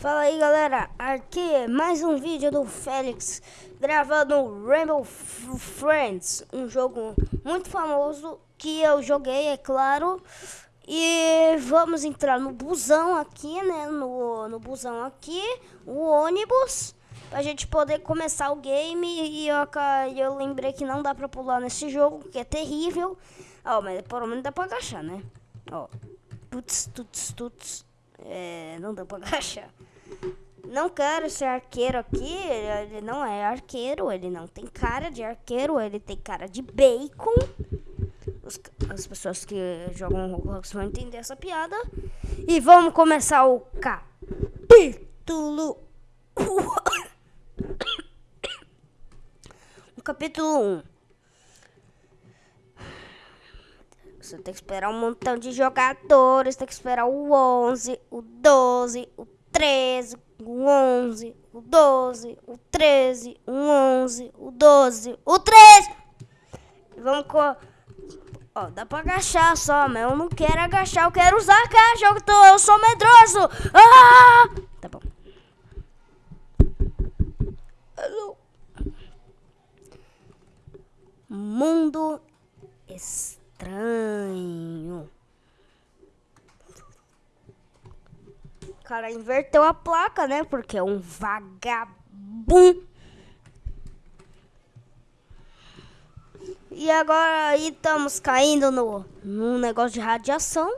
Fala aí galera, aqui é mais um vídeo do Félix gravando Rainbow Friends, um jogo muito famoso que eu joguei, é claro. E vamos entrar no busão aqui, né, no, no busão aqui, o ônibus, pra gente poder começar o game. E eu, eu lembrei que não dá pra pular nesse jogo, que é terrível. Ó, mas pelo menos dá pra agachar, né? Ó, tuts, tuts, tuts. É, não dá pra agachar. Não quero ser arqueiro aqui, ele não é arqueiro, ele não tem cara de arqueiro, ele tem cara de bacon. Os, as pessoas que jogam Roblox vão entender essa piada. E vamos começar o capítulo... o capítulo 1. Você tem que esperar um montão de jogadores, tem que esperar o 11, o 12, o 13, o 11, o 12, o 13, o 11, o 12, o 13. Vamos com... Ó, dá pra agachar só, mas eu não quero agachar, eu quero usar a caixa, eu, tô, eu sou medroso. Ah! Tá bom. Mundo estranho. Cara inverteu a placa, né? Porque é um vagabundo. E agora aí estamos caindo no, num negócio de radiação.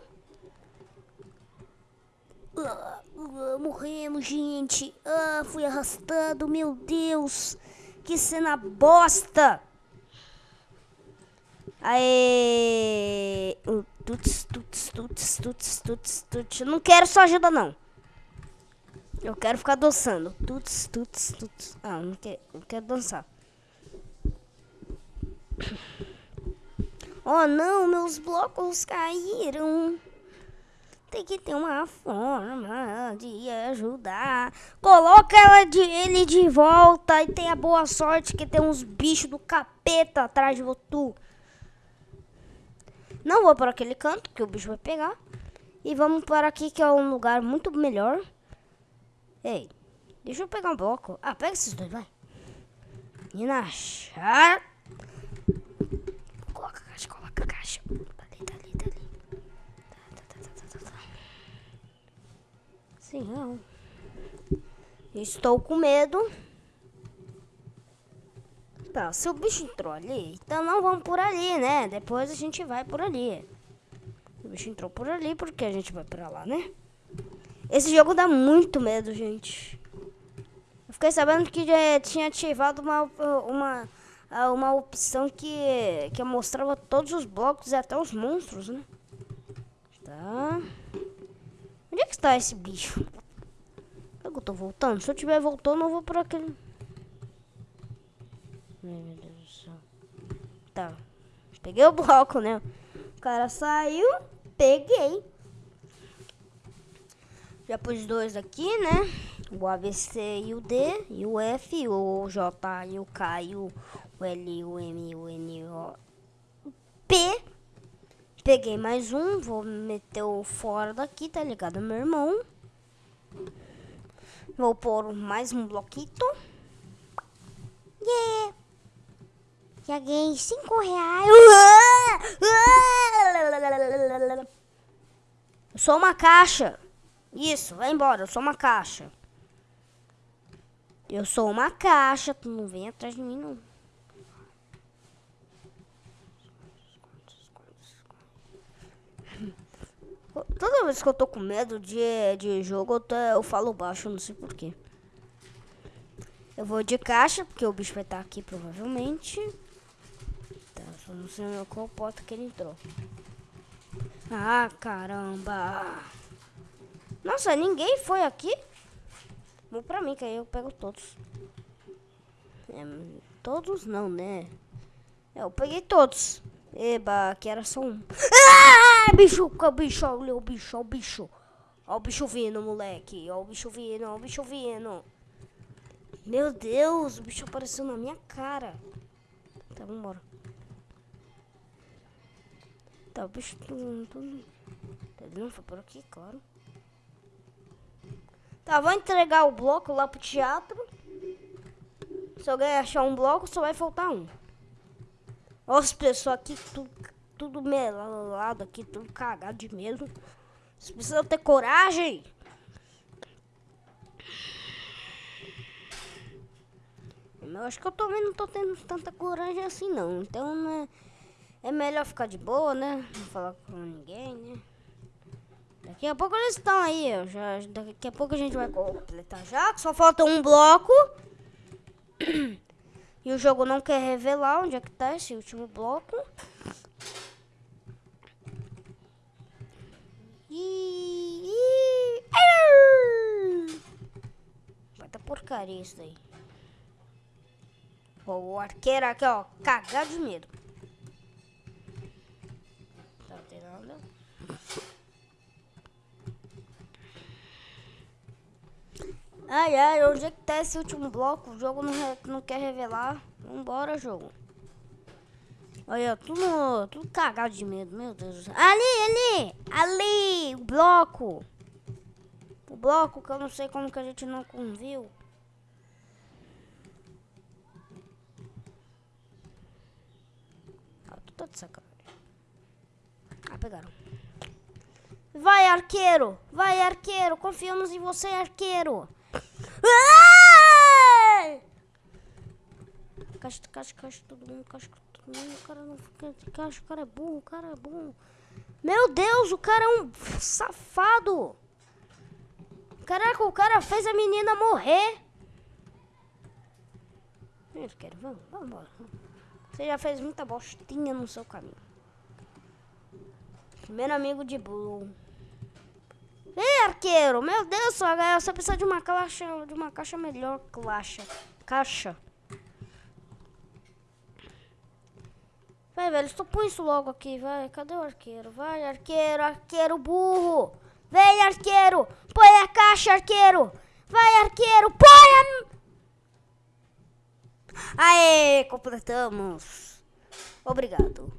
Uh, morremos, gente. Uh, fui arrastado, meu Deus. Que cena bosta. Aê. Tuts, tuts, tuts, tuts, tuts, tuts. Não quero sua ajuda, não. Eu quero ficar dançando. Tuts, tuts, tuts. Ah, não quero, não quero dançar. Oh não, meus blocos caíram. Tem que ter uma forma de ajudar. Coloca ela de, ele de volta e tenha boa sorte que tem uns bichos do capeta atrás de você. Não vou para aquele canto que o bicho vai pegar. E vamos para aqui que é um lugar muito melhor. Ei, deixa eu pegar um bloco. Ah, pega esses dois, vai. E na chave. Coloca a caixa, coloca a caixa. Dali, dali, dali. Tá, tá, tá, tá, tá, tá. Sim, não. Estou com medo. Tá, se o bicho entrou ali, então não vamos por ali, né? Depois a gente vai por ali. O bicho entrou por ali porque a gente vai pra lá, né? Esse jogo dá muito medo, gente. Eu fiquei sabendo que tinha ativado uma, uma, uma opção que, que mostrava todos os blocos e até os monstros, né? Tá. Onde é que está esse bicho? Será que eu tô voltando? Se eu estiver voltando, eu vou por aquele... Meu Deus do céu. Tá. Peguei o bloco, né? O cara saiu, peguei. Já pus dois aqui, né? O ABC e o D, e o F, o J, e o K, e o L, o M, o N, o P. Peguei mais um, vou meter o fora daqui, tá ligado, meu irmão? Vou pôr mais um bloquito. Yeah! Já ganhei cinco reais. Eu sou uma caixa. Isso, vai embora, eu sou uma caixa. Eu sou uma caixa, tu não vem atrás de mim, não. Toda vez que eu tô com medo de, de jogo, eu, tô, eu falo baixo, não sei porquê. Eu vou de caixa, porque o bicho vai estar aqui provavelmente. Tá, só não sei qual porta que ele entrou. Ah, caramba! Nossa, ninguém foi aqui? Vou pra mim, que aí eu pego todos. É, todos não, né? Eu peguei todos. Eba, que era só um. Ah, bicho, bicho, olha o bicho, olha o bicho. Olha o bicho vindo, moleque. Olha o bicho vindo, olha o bicho vindo. Meu Deus, o bicho apareceu na minha cara. Tá, vambora. Tá, o bicho... Ele não foi por aqui, claro. Tá, vou entregar o bloco lá pro teatro. Se alguém achar um bloco, só vai faltar um. Olha as pessoas aqui, tudo, tudo melado aqui, tudo cagado de medo. Vocês precisam ter coragem. Eu acho que eu também não tô tendo tanta coragem assim não. Então, né, é melhor ficar de boa, né? Não falar com ninguém, né? Daqui a pouco eles estão aí, já, daqui a pouco a gente vai completar já, só falta um bloco. E o jogo não quer revelar onde é que tá esse último bloco. E... Vai dar porcaria isso daí. o arqueiro aqui, ó, cagado de medo. Ai, ai, onde é que tá esse último bloco? O jogo não, não quer revelar. Vambora, jogo. Olha, tudo, tudo cagado de medo, meu Deus. Ali, ali, ali, o bloco. O bloco que eu não sei como que a gente não viu. Ah, tô de sacanagem. Ah, pegaram. Vai, arqueiro! Vai, arqueiro! Confiamos em você, arqueiro! Caixa, caixa, caixa, todo mundo, caixa, todo mundo. O cara não fica de caixa, o cara é burro, o cara é burro. Meu Deus, o cara é um safado. Caraca, o cara fez a menina morrer. Querem, vamos, vamos embora. Você já fez muita bostinha no seu caminho. Primeiro amigo de Blue. Ei, arqueiro! Meu Deus, só você precisa de uma caixa, de uma caixa melhor, caixa. Caixa. Vai, velho, põe isso logo aqui, vai. Cadê o arqueiro? Vai, arqueiro, arqueiro burro. Vem, arqueiro. Põe a caixa, arqueiro. Vai, arqueiro, põe a... Aê, completamos. Obrigado.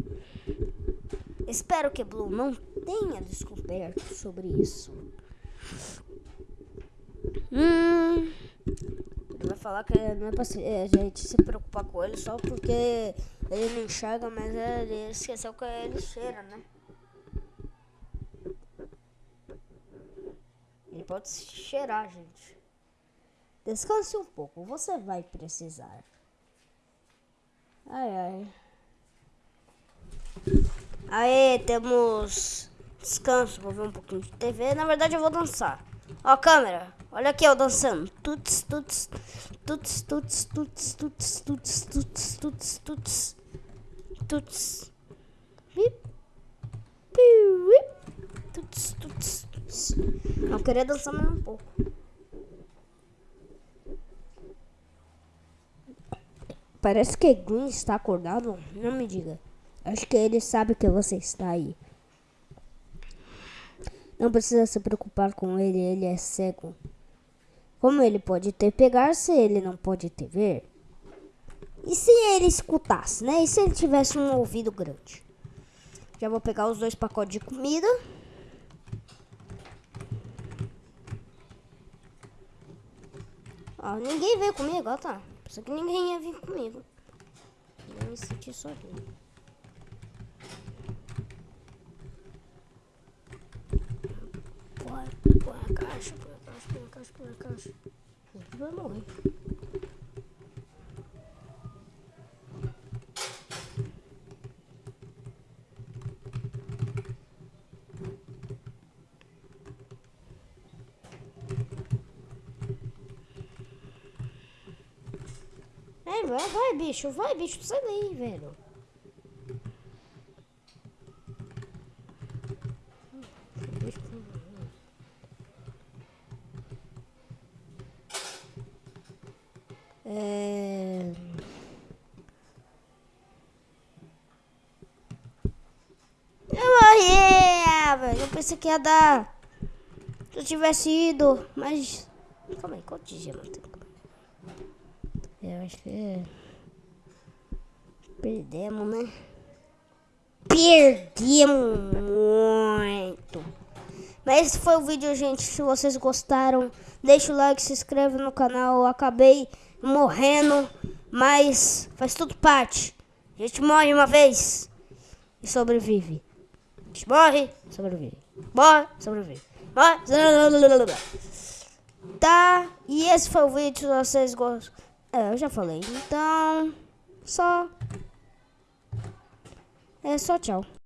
Espero que Blue não tenha descoberto sobre isso. Hum, ele vai falar que não é pra a gente se preocupar com ele só porque ele não enxerga, mas ele esqueceu que ele cheira, né? Ele pode cheirar, gente. Descanse um pouco, você vai precisar. Ai, ai. Aí, temos descanso. Vou ver um pouquinho de TV. Na verdade, eu vou dançar. Ó, câmera. Olha aqui eu dançando. Tuts, tuts, tuts, tuts, tuts, tuts, tuts, tuts, tuts, tuts, tuts. Bip, tuts, tuts, tuts. Eu queria dançar mais um pouco. Parece que Green está acordado. Não me diga. Acho que ele sabe que você está aí. Não precisa se preocupar com ele, ele é cego. Como ele pode te pegar se ele não pode te ver? E se ele escutasse, né? E se ele tivesse um ouvido grande? Já vou pegar os dois pacotes de comida. Ó, ninguém veio comigo, ó, tá. Pensei que ninguém ia vir comigo. Eu me senti sozinho. Põe a caixa, põe a caixa, põe a caixa, põe a caixa. Ele vai morrer. É, vai, vai, bicho, vai, bicho, sai daí, velho. É... Eu morri, ah, velho. Eu pensei que ia dar. Se eu tivesse ido, mas. Calma aí, quantos dias eu acho que. Perdemos, né? Perdemos muito. Mas esse foi o vídeo, gente. Se vocês gostaram, Deixa o like, se inscreve no canal. Eu acabei morrendo, mas faz tudo parte. A gente morre uma vez e sobrevive. A gente morre, sobrevive. Morre, sobrevive. Morre, sobrevive. Tá? E esse foi o vídeo. Se vocês gostam. É, eu já falei. Então, só. É só tchau.